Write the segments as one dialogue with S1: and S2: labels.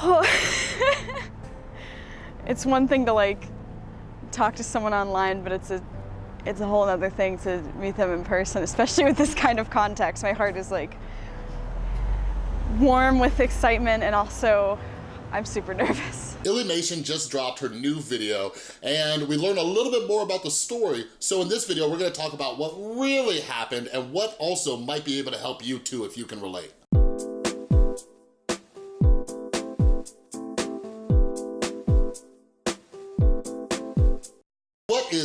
S1: it's one thing to like talk to someone online, but it's a it's a whole other thing to meet them in person, especially with this kind of context. My heart is like warm with excitement and also I'm super nervous.
S2: Illymation just dropped her new video and we learned a little bit more about the story. So in this video, we're gonna talk about what really happened and what also might be able to help you too if you can relate.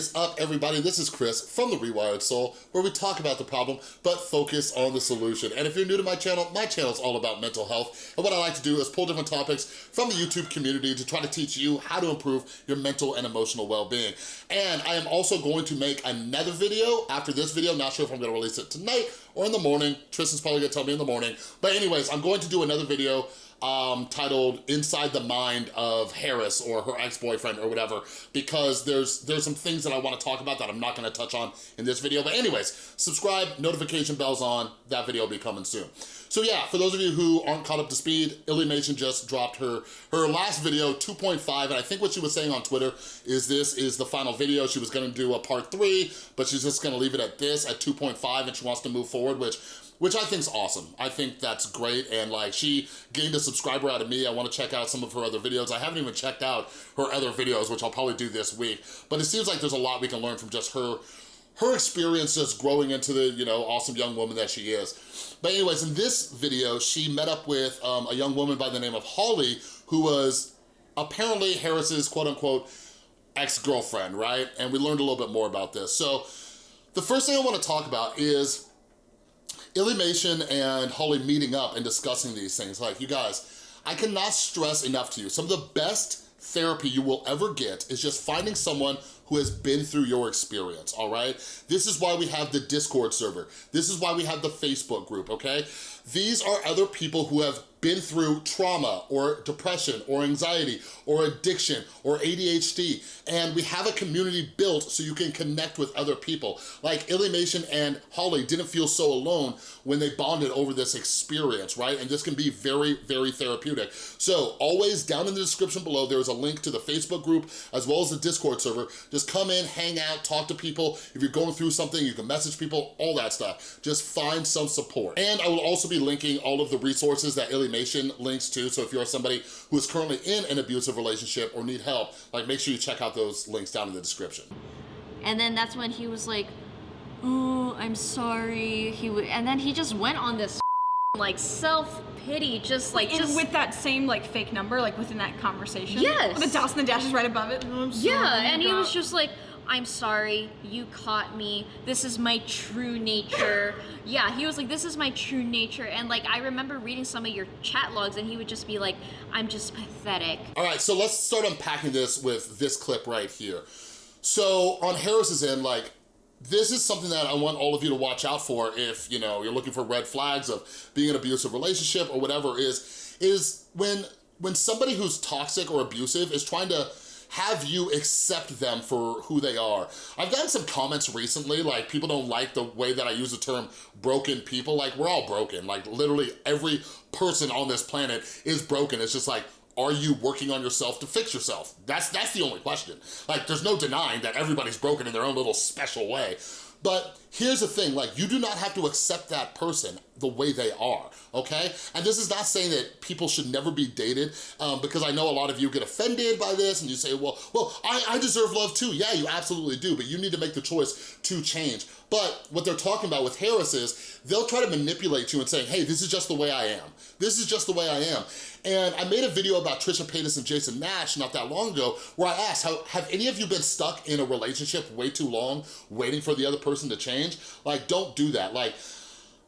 S2: Is up, everybody? This is Chris from The Rewired Soul, where we talk about the problem, but focus on the solution. And if you're new to my channel, my channel is all about mental health. And what I like to do is pull different topics from the YouTube community to try to teach you how to improve your mental and emotional well-being. And I am also going to make another video after this video. Not sure if I'm gonna release it tonight or in the morning. Tristan's probably gonna tell me in the morning. But anyways, I'm going to do another video um, titled Inside the Mind of Harris or her ex-boyfriend or whatever, because there's there's some things that I wanna talk about that I'm not gonna touch on in this video. But anyways, subscribe, notification bells on, that video will be coming soon. So yeah, for those of you who aren't caught up to speed, Illymation just dropped her, her last video, 2.5, and I think what she was saying on Twitter is this is the final video. She was gonna do a part three, but she's just gonna leave it at this, at 2.5, and she wants to move forward, which which I think's awesome. I think that's great, and like she gained a subscriber out of me. I wanna check out some of her other videos. I haven't even checked out her other videos, which I'll probably do this week, but it seems like there's a lot we can learn from just her her experience just growing into the, you know, awesome young woman that she is. But anyways, in this video, she met up with um, a young woman by the name of Holly, who was apparently Harris's quote unquote ex-girlfriend, right? And we learned a little bit more about this. So the first thing I wanna talk about is Illymation and Holly meeting up and discussing these things. Like, you guys, I cannot stress enough to you, some of the best therapy you will ever get is just finding someone who has been through your experience, all right? This is why we have the Discord server. This is why we have the Facebook group, okay? These are other people who have been through trauma or depression or anxiety or addiction or ADHD and we have a community built so you can connect with other people. Like Illymation and Holly didn't feel so alone when they bonded over this experience, right? And this can be very, very therapeutic. So always down in the description below, there is a link to the Facebook group as well as the Discord server. Just come in, hang out, talk to people. If you're going through something, you can message people, all that stuff. Just find some support. And I will also be linking all of the resources that Illymation links to. So if you're somebody who is currently in an abusive relationship or need help, like make sure you check out those links down in the description.
S3: And then that's when he was like, "Oh, I'm sorry." He and then he just went on this like self pity, just like
S4: And
S3: just
S4: with that same like fake number, like within that conversation.
S3: Yes.
S4: The dots and the dashes right above it. Oh,
S3: yeah. And he was just like, "I'm sorry, you caught me. This is my true nature." yeah, he was like, "This is my true nature." And like, I remember reading some of your chat logs, and he would just be like, "I'm just pathetic."
S2: All right, so let's start unpacking this with this clip right here. So on Harris's end, like, this is something that I want all of you to watch out for if, you know, you're looking for red flags of being in an abusive relationship or whatever is, is when, when somebody who's toxic or abusive is trying to have you accept them for who they are. I've gotten some comments recently, like people don't like the way that I use the term broken people. Like we're all broken. Like literally every person on this planet is broken. It's just like, are you working on yourself to fix yourself? That's, that's the only question. Like there's no denying that everybody's broken in their own little special way. But here's the thing, like you do not have to accept that person the way they are, okay? And this is not saying that people should never be dated um, because I know a lot of you get offended by this and you say, well, well, I, I deserve love too. Yeah, you absolutely do, but you need to make the choice to change. But what they're talking about with Harris is they'll try to manipulate you and say, hey, this is just the way I am. This is just the way I am. And I made a video about Trisha Paytas and Jason Nash not that long ago where I asked, have any of you been stuck in a relationship way too long waiting for the other person to change? Like, don't do that. Like,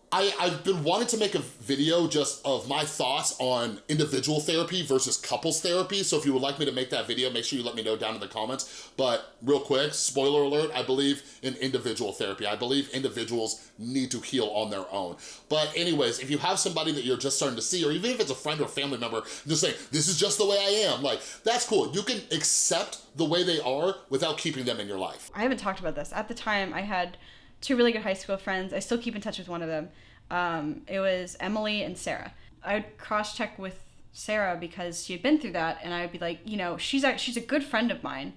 S2: I, I've been wanting to make a video just of my thoughts on individual therapy versus couples therapy. So if you would like me to make that video, make sure you let me know down in the comments. But real quick, spoiler alert, I believe in individual therapy. I believe individuals need to heal on their own. But anyways, if you have somebody that you're just starting to see, or even if it's a friend or family member, just saying, this is just the way I am, like, that's cool. You can accept the way they are without keeping them in your life.
S1: I haven't talked about this. At the time, I had two really good high school friends. I still keep in touch with one of them. Um, it was Emily and Sarah. I would cross check with
S4: Sarah because she had been through that, and I would be like, you know, she's a, she's a good friend of mine.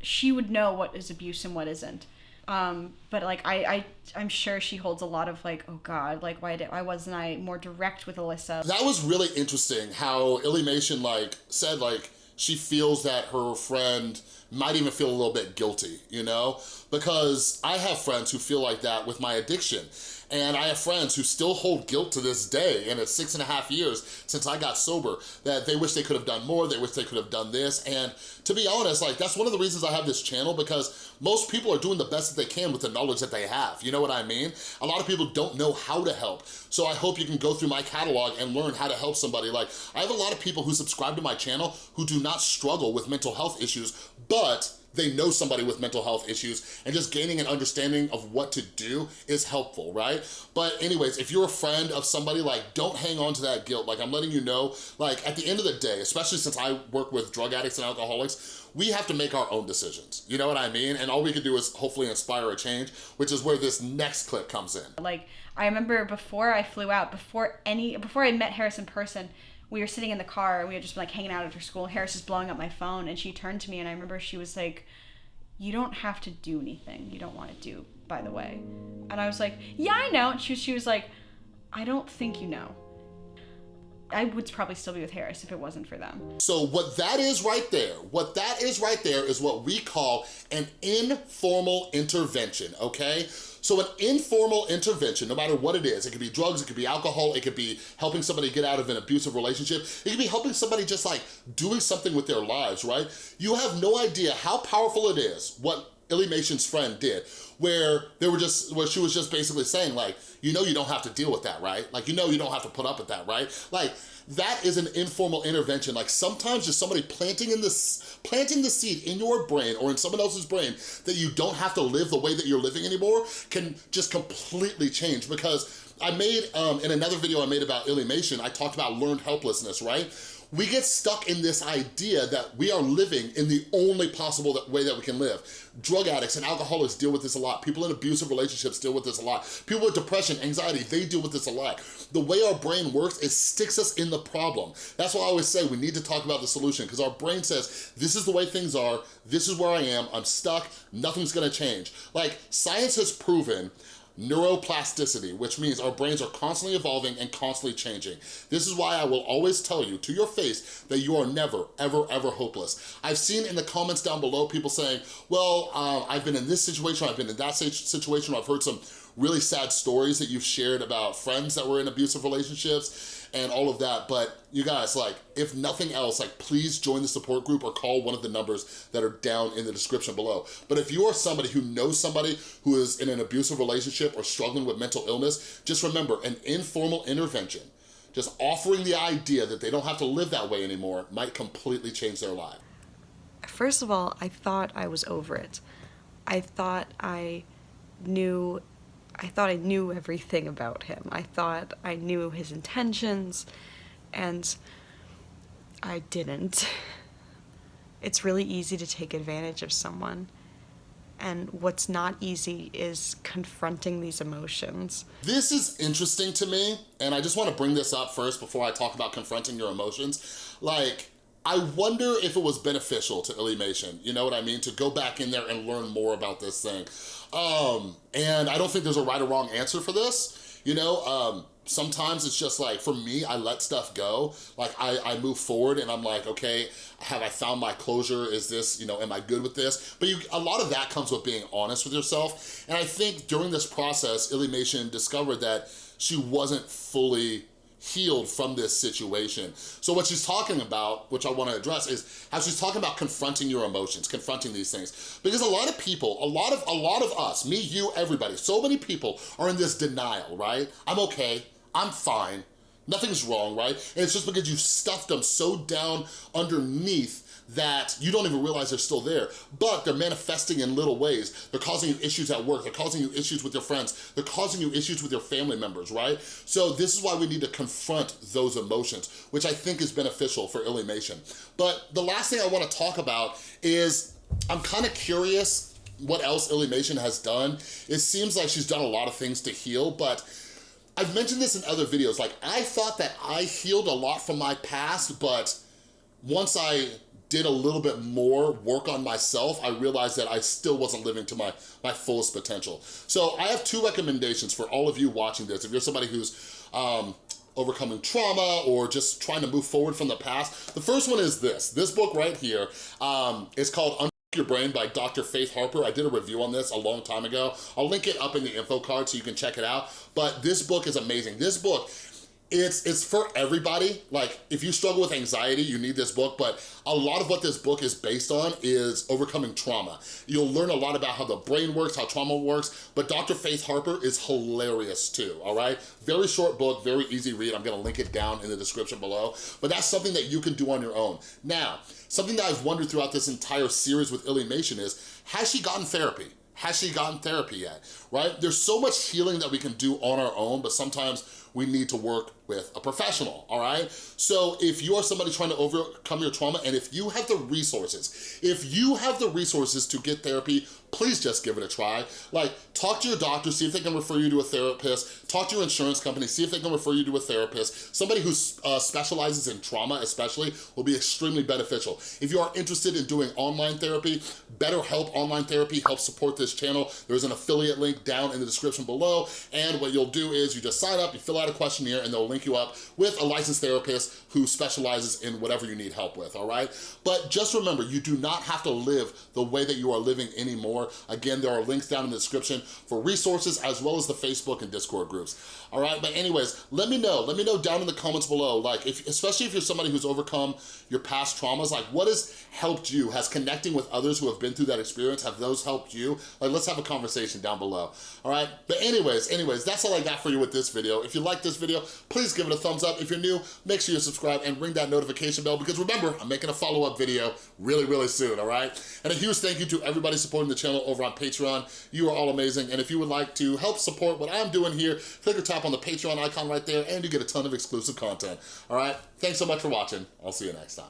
S4: She would know what is abuse and what isn't. Um, but like I, I I'm sure she holds a lot of like, oh God, like why did why wasn't I more direct with Alyssa?
S2: That was really interesting how Illymation like said like she feels that her friend might even feel a little bit guilty, you know? Because I have friends who feel like that with my addiction. And I have friends who still hold guilt to this day, and it's six and a half years since I got sober, that they wish they could have done more, they wish they could have done this. And to be honest, like that's one of the reasons I have this channel because most people are doing the best that they can with the knowledge that they have. You know what I mean? A lot of people don't know how to help. So I hope you can go through my catalog and learn how to help somebody. Like I have a lot of people who subscribe to my channel who do not struggle with mental health issues, but they know somebody with mental health issues and just gaining an understanding of what to do is helpful, right? But anyways, if you're a friend of somebody, like don't hang on to that guilt. Like I'm letting you know, like at the end of the day, especially since I work with drug addicts and alcoholics, we have to make our own decisions. You know what I mean? And all we can do is hopefully inspire a change, which is where this next clip comes in.
S4: Like I remember before I flew out, before any, before I met Harris in person, we were sitting in the car and we had just been like hanging out after school. Harris is blowing up my phone and she turned to me and I remember she was like, you don't have to do anything you don't want to do, by the way. And I was like, yeah, I know. And she, she was like, I don't think you know. I would probably still be with Harris if it wasn't for them.
S2: So what that is right there, what that is right there is what we call an informal intervention, okay? So an informal intervention, no matter what it is, it could be drugs, it could be alcohol, it could be helping somebody get out of an abusive relationship, it could be helping somebody just like doing something with their lives, right? You have no idea how powerful it is, what Illymation's friend did, where they were just, where she was just basically saying like, you know you don't have to deal with that, right? Like, you know you don't have to put up with that, right? Like, that is an informal intervention. Like sometimes just somebody planting in this, planting the seed in your brain or in someone else's brain that you don't have to live the way that you're living anymore can just completely change because I made, um, in another video I made about Illymation, I talked about learned helplessness, right? We get stuck in this idea that we are living in the only possible way that we can live. Drug addicts and alcoholics deal with this a lot. People in abusive relationships deal with this a lot. People with depression, anxiety, they deal with this a lot. The way our brain works, it sticks us in the problem. That's why I always say we need to talk about the solution because our brain says, this is the way things are, this is where I am, I'm stuck, nothing's gonna change. Like, science has proven neuroplasticity, which means our brains are constantly evolving and constantly changing. This is why I will always tell you to your face that you are never, ever, ever hopeless. I've seen in the comments down below people saying, well, um, I've been in this situation, I've been in that situation, I've heard some really sad stories that you've shared about friends that were in abusive relationships and all of that. But you guys, like, if nothing else, like, please join the support group or call one of the numbers that are down in the description below. But if you are somebody who knows somebody who is in an abusive relationship or struggling with mental illness, just remember, an informal intervention, just offering the idea that they don't have to live that way anymore might completely change their life.
S5: First of all, I thought I was over it. I thought I knew I thought I knew everything about him. I thought I knew his intentions, and I didn't. It's really easy to take advantage of someone. And what's not easy is confronting these emotions.
S2: This is interesting to me, and I just want to bring this up first before I talk about confronting your emotions. Like, I wonder if it was beneficial to Illymation, you know what I mean? To go back in there and learn more about this thing. Um, and I don't think there's a right or wrong answer for this. You know, um, sometimes it's just like, for me, I let stuff go. Like I, I move forward and I'm like, okay, have I found my closure? Is this, you know, am I good with this? But you, a lot of that comes with being honest with yourself. And I think during this process, Illymation discovered that she wasn't fully healed from this situation. So what she's talking about, which I wanna address, is how she's talking about confronting your emotions, confronting these things. Because a lot of people, a lot of, a lot of us, me, you, everybody, so many people are in this denial, right? I'm okay, I'm fine, nothing's wrong, right? And it's just because you've stuffed them so down underneath that you don't even realize they're still there, but they're manifesting in little ways. They're causing you issues at work, they're causing you issues with your friends, they're causing you issues with your family members, right? So this is why we need to confront those emotions, which I think is beneficial for Illymation. But the last thing I wanna talk about is, I'm kinda curious what else Illymation has done. It seems like she's done a lot of things to heal, but I've mentioned this in other videos, like I thought that I healed a lot from my past, but once I did a little bit more work on myself, I realized that I still wasn't living to my, my fullest potential. So I have two recommendations for all of you watching this. If you're somebody who's um, overcoming trauma or just trying to move forward from the past, the first one is this. This book right here um, is called Unfuck Your Brain by Dr. Faith Harper. I did a review on this a long time ago. I'll link it up in the info card so you can check it out. But this book is amazing. This book, it's it's for everybody. Like, if you struggle with anxiety, you need this book, but a lot of what this book is based on is overcoming trauma. You'll learn a lot about how the brain works, how trauma works, but Dr. Faith Harper is hilarious too, all right? Very short book, very easy read. I'm gonna link it down in the description below, but that's something that you can do on your own. Now, something that I've wondered throughout this entire series with Illymation is, has she gotten therapy? Has she gotten therapy yet, right? There's so much healing that we can do on our own, but sometimes we need to work with a professional, all right? So if you are somebody trying to overcome your trauma and if you have the resources, if you have the resources to get therapy, please just give it a try. Like, talk to your doctor, see if they can refer you to a therapist, talk to your insurance company, see if they can refer you to a therapist. Somebody who uh, specializes in trauma especially will be extremely beneficial. If you are interested in doing online therapy, BetterHelp Online Therapy helps support this channel. There's an affiliate link down in the description below, and what you'll do is you just sign up, you fill out a questionnaire, and they'll link you up with a licensed therapist who specializes in whatever you need help with, all right? But just remember, you do not have to live the way that you are living anymore. Again, there are links down in the description for resources as well as the Facebook and Discord groups. All right, but anyways, let me know. Let me know down in the comments below, like, if, especially if you're somebody who's overcome your past traumas, like what has helped you? Has connecting with others who have been through that experience, have those helped you? Like, let's have a conversation down below, all right? But anyways, anyways, that's all I got for you with this video. If you like this video, please give it a thumbs up. If you're new, make sure you subscribe and ring that notification bell because remember, I'm making a follow-up video really, really soon, all right? And a huge thank you to everybody supporting the channel over on Patreon. You are all amazing. And if you would like to help support what I'm doing here, click or tap on the Patreon icon right there and you get a ton of exclusive content, all right? Thanks so much for watching. I'll see you next time.